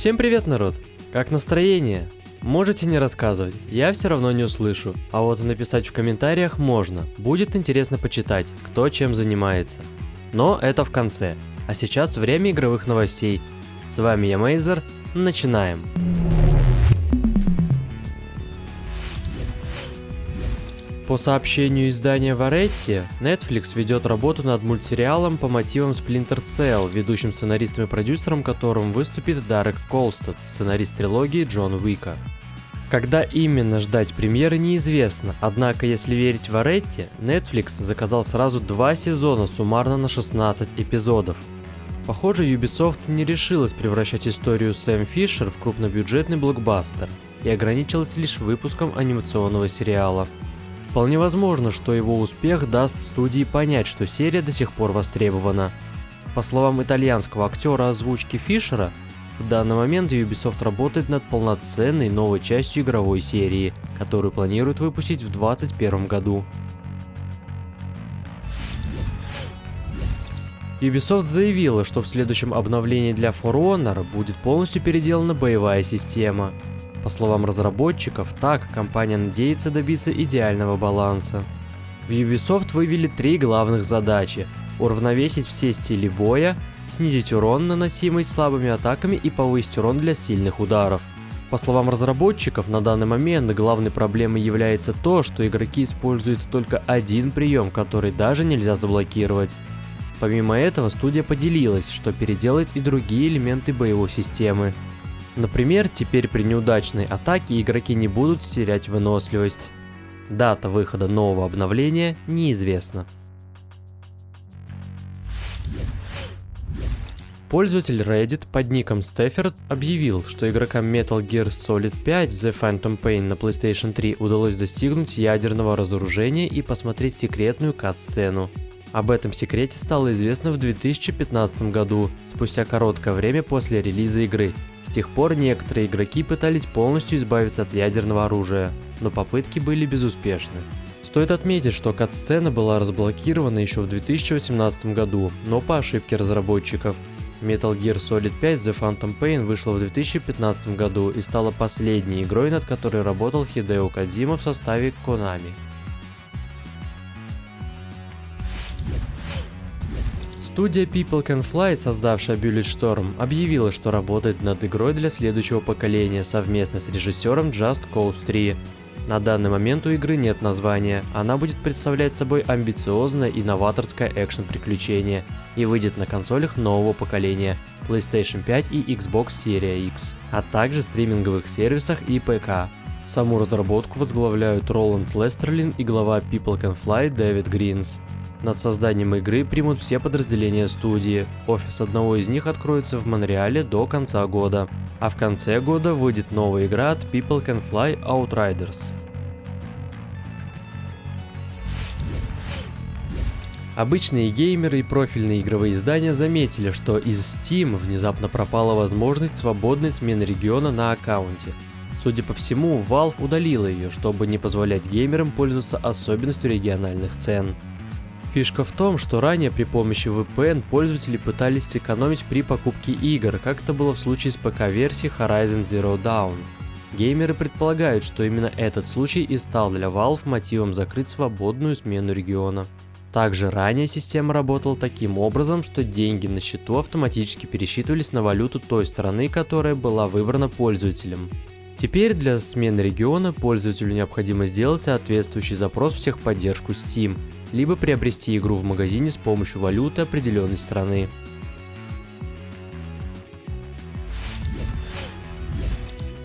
Всем привет, народ! Как настроение? Можете не рассказывать, я все равно не услышу, а вот написать в комментариях можно, будет интересно почитать, кто чем занимается. Но это в конце, а сейчас время игровых новостей. С вами я Мейзер, начинаем. По сообщению издания Variety, Netflix ведет работу над мультсериалом по мотивам Splinter Cell, ведущим сценаристом и продюсером которым выступит Дарек Колстед, сценарист трилогии Джон Уика. Когда именно ждать премьеры неизвестно, однако если верить Variety, Netflix заказал сразу два сезона суммарно на 16 эпизодов. Похоже, Ubisoft не решилась превращать историю Сэм Фишер в крупнобюджетный блокбастер и ограничилась лишь выпуском анимационного сериала. Вполне возможно, что его успех даст студии понять, что серия до сих пор востребована. По словам итальянского актера озвучки Фишера, в данный момент Ubisoft работает над полноценной новой частью игровой серии, которую планируют выпустить в 2021 году. Ubisoft заявила, что в следующем обновлении для For Honor будет полностью переделана боевая система. По словам разработчиков, так компания надеется добиться идеального баланса. В Ubisoft вывели три главных задачи – уравновесить все стили боя, снизить урон, наносимый слабыми атаками и повысить урон для сильных ударов. По словам разработчиков, на данный момент главной проблемой является то, что игроки используют только один прием, который даже нельзя заблокировать. Помимо этого, студия поделилась, что переделает и другие элементы боевой системы. Например, теперь при неудачной атаке игроки не будут терять выносливость. Дата выхода нового обновления неизвестна. Пользователь Reddit под ником Stafford объявил, что игрокам Metal Gear Solid 5 The Phantom Pain на PlayStation 3 удалось достигнуть ядерного разоружения и посмотреть секретную кат-сцену. Об этом секрете стало известно в 2015 году, спустя короткое время после релиза игры. С тех пор некоторые игроки пытались полностью избавиться от ядерного оружия, но попытки были безуспешны. Стоит отметить, что кат-сцена была разблокирована еще в 2018 году, но по ошибке разработчиков. Metal Gear Solid 5 The Phantom Pain вышла в 2015 году и стала последней игрой, над которой работал Хидео Кадзима в составе Konami. Студия People Can Fly, создавшая Bulletstorm, объявила, что работает над игрой для следующего поколения совместно с режиссером Just Cause 3. На данный момент у игры нет названия, она будет представлять собой амбициозное и новаторское экшен-приключение и выйдет на консолях нового поколения PlayStation 5 и Xbox Series X, а также стриминговых сервисах и ПК. Саму разработку возглавляют Роланд Лестерлин и глава People Can Fly Дэвид Гринс. Над созданием игры примут все подразделения студии. Офис одного из них откроется в Монреале до конца года. А в конце года выйдет новая игра от People Can Fly Outriders. Обычные геймеры и профильные игровые издания заметили, что из Steam внезапно пропала возможность свободной смены региона на аккаунте. Судя по всему, Valve удалила ее, чтобы не позволять геймерам пользоваться особенностью региональных цен. Фишка в том, что ранее при помощи VPN пользователи пытались сэкономить при покупке игр, как это было в случае с ПК-версией Horizon Zero Dawn. Геймеры предполагают, что именно этот случай и стал для Valve мотивом закрыть свободную смену региона. Также ранее система работала таким образом, что деньги на счету автоматически пересчитывались на валюту той страны, которая была выбрана пользователем. Теперь для смены региона пользователю необходимо сделать соответствующий запрос в техподдержку Steam, либо приобрести игру в магазине с помощью валюты определенной страны.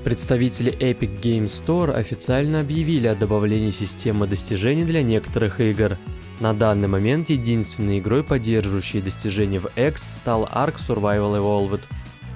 Представители Epic Games Store официально объявили о добавлении системы достижений для некоторых игр. На данный момент единственной игрой, поддерживающей достижения в X, стал Ark Survival Evolved,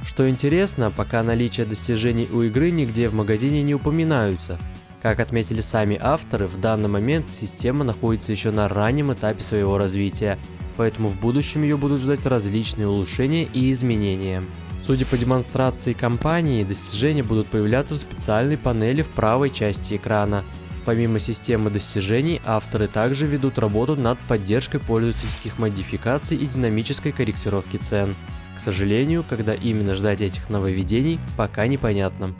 что интересно, пока наличие достижений у игры нигде в магазине не упоминаются. Как отметили сами авторы, в данный момент система находится еще на раннем этапе своего развития, поэтому в будущем ее будут ждать различные улучшения и изменения. Судя по демонстрации компании, достижения будут появляться в специальной панели в правой части экрана. Помимо системы достижений, авторы также ведут работу над поддержкой пользовательских модификаций и динамической корректировки цен. К сожалению, когда именно ждать этих нововведений, пока непонятно.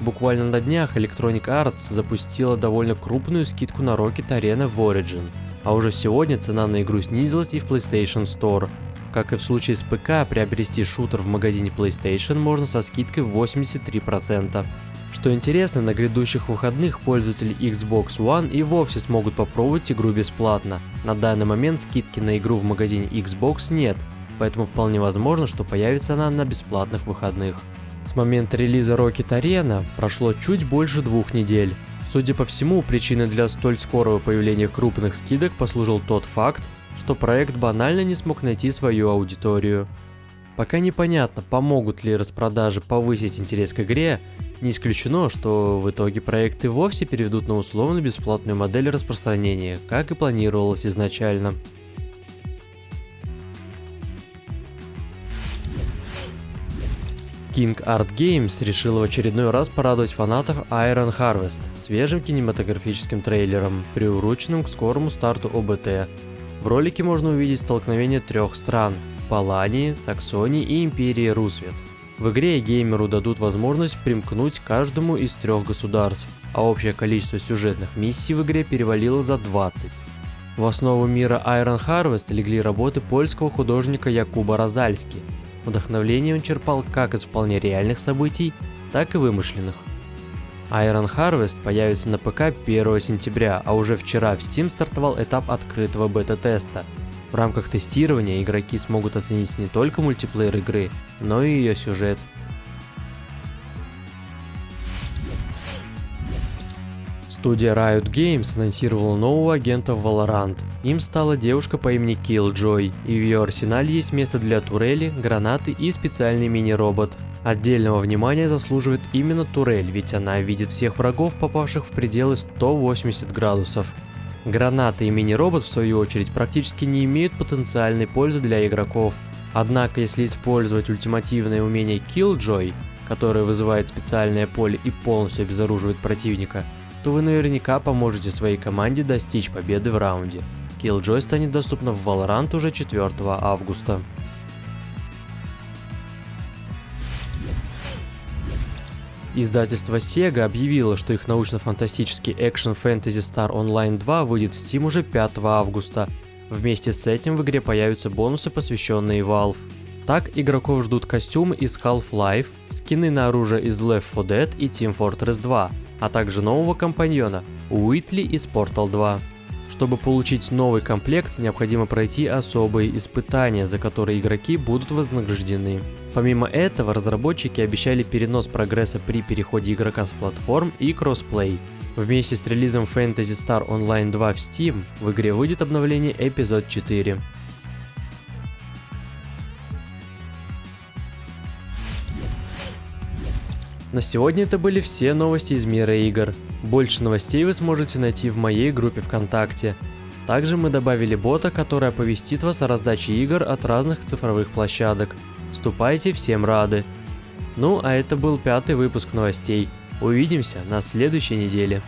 Буквально на днях Electronic Arts запустила довольно крупную скидку на Rocket Arena в Origin, а уже сегодня цена на игру снизилась и в PlayStation Store. Как и в случае с ПК, приобрести шутер в магазине PlayStation можно со скидкой в 83%. Что интересно, на грядущих выходных пользователи Xbox One и вовсе смогут попробовать игру бесплатно. На данный момент скидки на игру в магазине Xbox нет, поэтому вполне возможно, что появится она на бесплатных выходных. С момента релиза Rocket Arena прошло чуть больше двух недель. Судя по всему, причиной для столь скорого появления крупных скидок послужил тот факт, что проект банально не смог найти свою аудиторию. Пока непонятно, помогут ли распродажи повысить интерес к игре, не исключено, что в итоге проекты вовсе переведут на условно-бесплатную модель распространения, как и планировалось изначально. King Art Games решила в очередной раз порадовать фанатов Iron Harvest свежим кинематографическим трейлером, приуроченным к скорому старту ОБТ. В ролике можно увидеть столкновение трех стран – Палании, Саксонии и Империи Русвет. В игре геймеру дадут возможность примкнуть к каждому из трех государств, а общее количество сюжетных миссий в игре перевалило за 20. В основу мира Iron Harvest легли работы польского художника Якуба Розальски – Вдохновление он черпал как из вполне реальных событий, так и вымышленных. Iron Harvest появится на ПК 1 сентября, а уже вчера в Steam стартовал этап открытого бета-теста. В рамках тестирования игроки смогут оценить не только мультиплеер игры, но и ее сюжет. Студия Riot Games анонсировала нового агента в Valorant. Им стала девушка по имени Killjoy, и в ее арсенале есть место для турели, гранаты и специальный мини-робот. Отдельного внимания заслуживает именно турель, ведь она видит всех врагов, попавших в пределы 180 градусов. Гранаты и мини-робот, в свою очередь, практически не имеют потенциальной пользы для игроков. Однако, если использовать ультимативное умение Killjoy, которое вызывает специальное поле и полностью обезоруживает противника, то вы наверняка поможете своей команде достичь победы в раунде. Killjoy станет доступна в Valorant уже 4 августа. Издательство Sega объявило, что их научно-фантастический Fantasy Star Online 2 выйдет в Steam уже 5 августа. Вместе с этим в игре появятся бонусы, посвященные Valve. Так игроков ждут костюмы из Half-Life, скины на оружие из Left 4 Dead и Team Fortress 2, а также нового компаньона Уитли из Portal 2. Чтобы получить новый комплект, необходимо пройти особые испытания, за которые игроки будут вознаграждены. Помимо этого, разработчики обещали перенос прогресса при переходе игрока с платформ и кроссплей. Вместе с релизом Fantasy Star Online 2 в Steam в игре выйдет обновление Эпизод 4. На сегодня это были все новости из мира игр. Больше новостей вы сможете найти в моей группе ВКонтакте. Также мы добавили бота, который оповестит вас о раздаче игр от разных цифровых площадок. Вступайте, всем рады. Ну, а это был пятый выпуск новостей. Увидимся на следующей неделе.